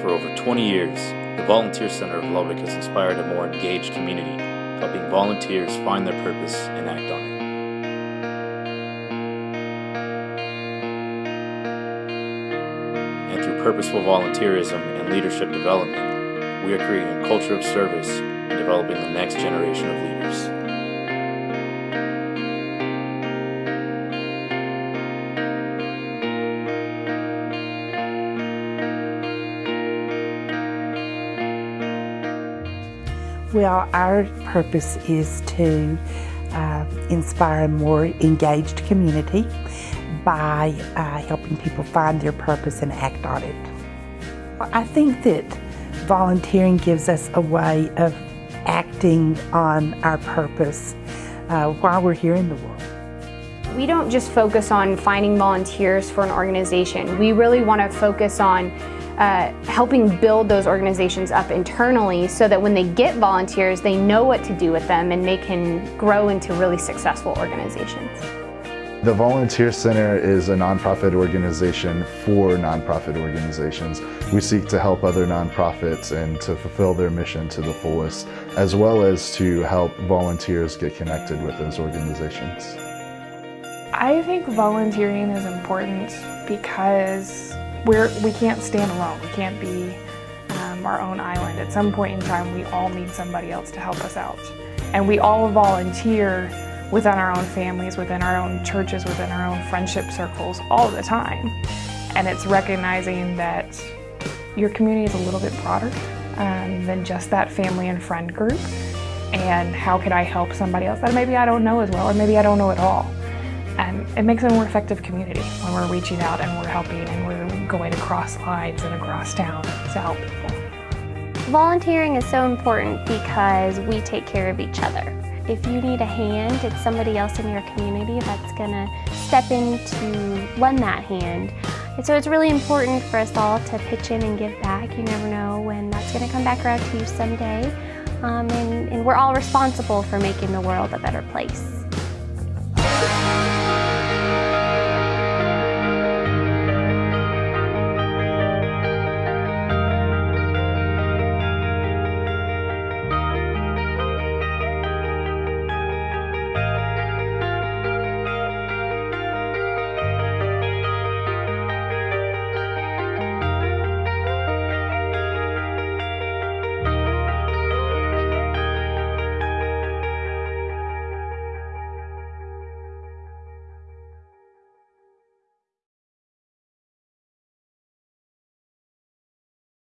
For over 20 years, the Volunteer Center of Lubbock has inspired a more engaged community, helping volunteers find their purpose and act on it. And through purposeful volunteerism and leadership development, we are creating a culture of service and developing the next generation of leaders. Well, our purpose is to uh, inspire a more engaged community by uh, helping people find their purpose and act on it. I think that volunteering gives us a way of acting on our purpose uh, while we're here in the world. We don't just focus on finding volunteers for an organization. We really want to focus on uh, helping build those organizations up internally so that when they get volunteers, they know what to do with them and they can grow into really successful organizations. The Volunteer Center is a nonprofit organization for nonprofit organizations. We seek to help other nonprofits and to fulfill their mission to the fullest, as well as to help volunteers get connected with those organizations. I think volunteering is important because we're, we can't stand alone. We can't be um, our own island. At some point in time, we all need somebody else to help us out. And we all volunteer within our own families, within our own churches, within our own friendship circles all the time. And it's recognizing that your community is a little bit broader um, than just that family and friend group. And how could I help somebody else that maybe I don't know as well, or maybe I don't know at all. And it makes a more effective community when we're reaching out and we're helping and we're going across lines and across town to help people. Volunteering is so important because we take care of each other. If you need a hand, it's somebody else in your community that's going to step in to lend that hand. And so it's really important for us all to pitch in and give back. You never know when that's going to come back around to you someday. Um, and, and we're all responsible for making the world a better place.